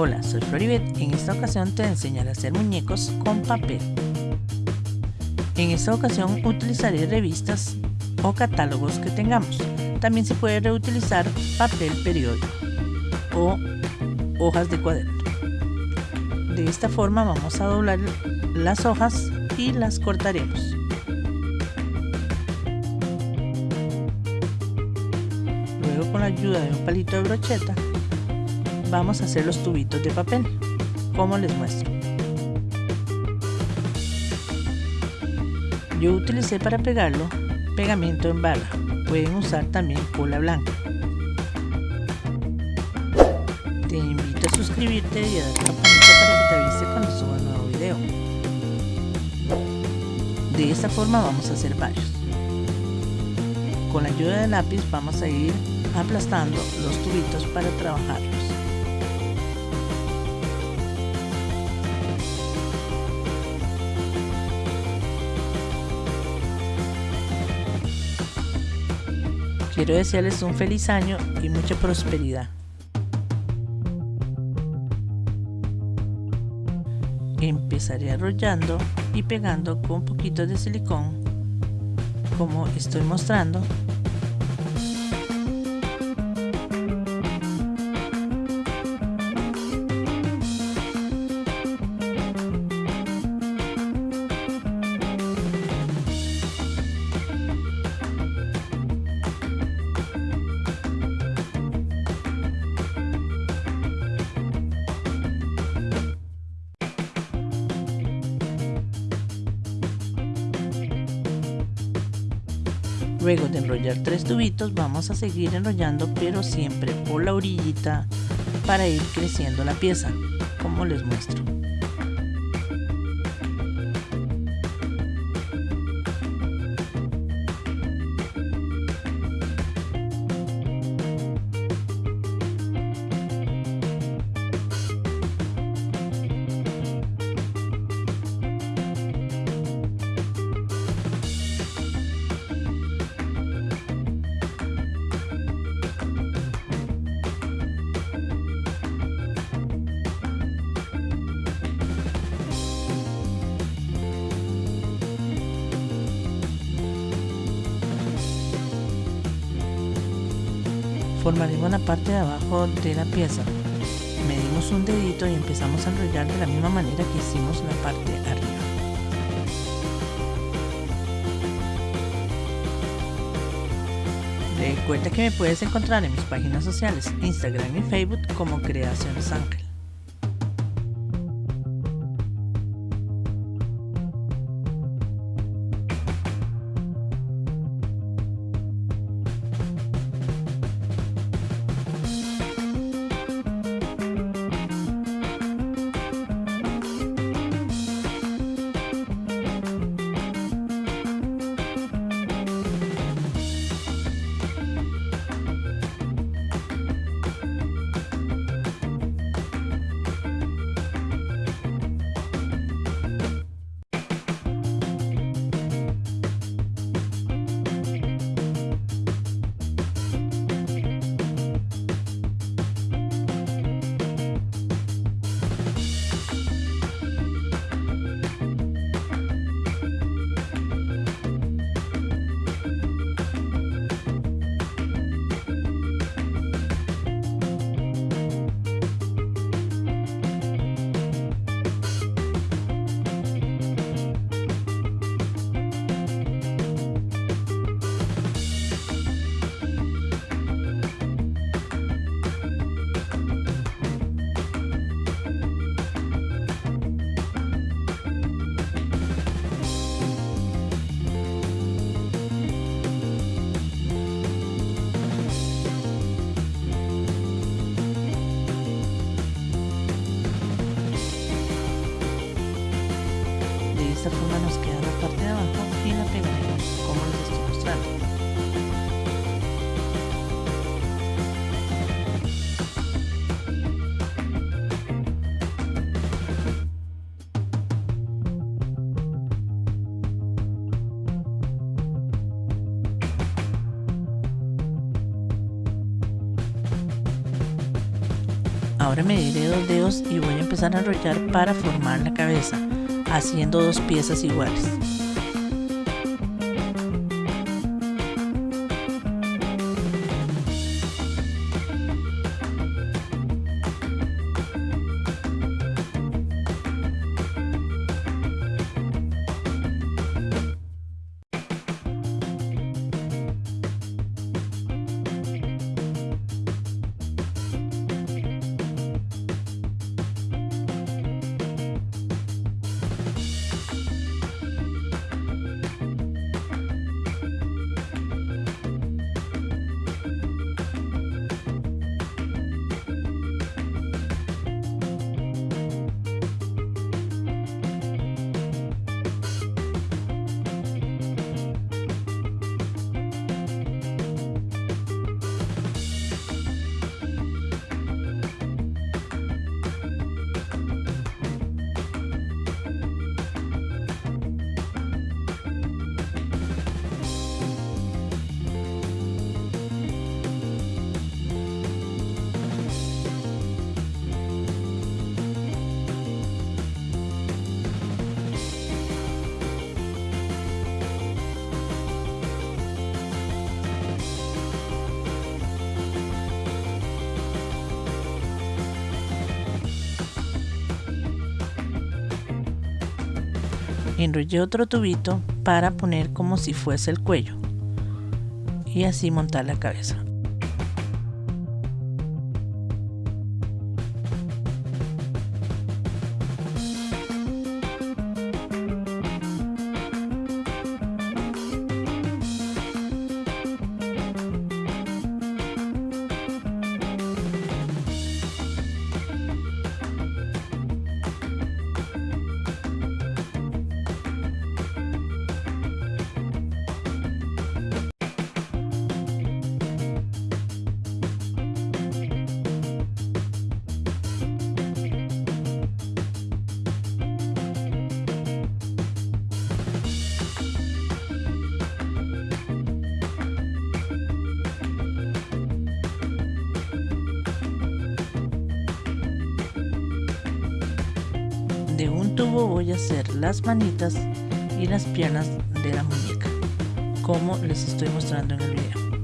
Hola, soy Floribet. En esta ocasión te enseñaré a hacer muñecos con papel. En esta ocasión utilizaré revistas o catálogos que tengamos. También se puede reutilizar papel periódico o hojas de cuaderno. De esta forma vamos a doblar las hojas y las cortaremos. Luego con la ayuda de un palito de brocheta vamos a hacer los tubitos de papel, como les muestro. Yo utilicé para pegarlo pegamento en bala, pueden usar también cola blanca. Te invito a suscribirte y a dar campanita para que te avise cuando suba un nuevo video. De esta forma vamos a hacer varios. Con la ayuda del lápiz vamos a ir aplastando los tubitos para trabajarlos. Quiero desearles un feliz año y mucha prosperidad. Empezaré arrollando y pegando con un poquito de silicón como estoy mostrando Luego de enrollar tres tubitos vamos a seguir enrollando pero siempre por la orillita para ir creciendo la pieza, como les muestro. Formaremos la parte de abajo de la pieza. Medimos un dedito y empezamos a enrollar de la misma manera que hicimos la parte arriba. Recuerda que me puedes encontrar en mis páginas sociales Instagram y Facebook como Creaciones Ángel ser nos queda la parte de abajo y la pegaremos como les estoy mostrando. Ahora mediré dos dedos y voy a empezar a enrollar para formar la cabeza haciendo dos piezas iguales. Enrollé otro tubito para poner como si fuese el cuello y así montar la cabeza. Tubo voy a hacer las manitas y las piernas de la muñeca como les estoy mostrando en el video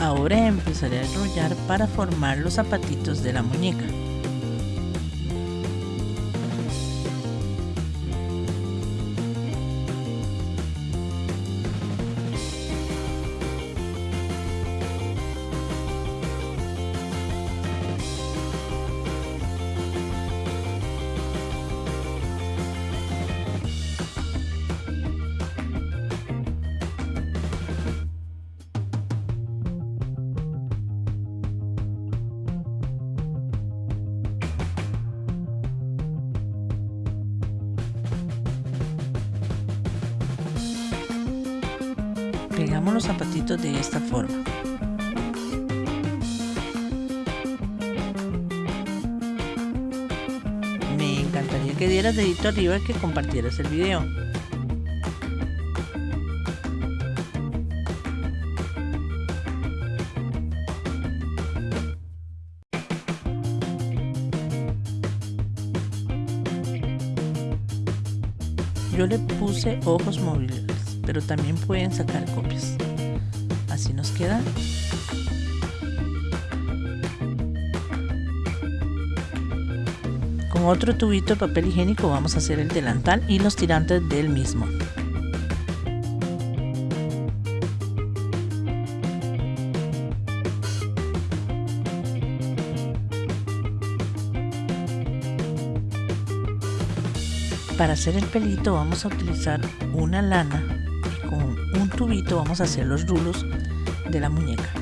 Ahora empezaré a enrollar para formar los zapatitos de la muñeca. Pegamos los zapatitos de esta forma. Me encantaría que dieras dedito arriba y que compartieras el video. Yo le puse ojos móviles, pero también pueden sacar copias. Así nos queda. Con otro tubito de papel higiénico vamos a hacer el delantal y los tirantes del mismo. Para hacer el pelito vamos a utilizar una lana tubito vamos a hacer los rulos de la muñeca.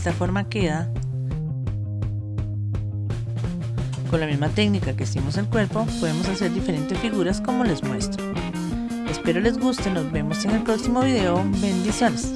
Esta forma queda con la misma técnica que hicimos el cuerpo podemos hacer diferentes figuras como les muestro. Espero les guste nos vemos en el próximo video. Bendiciones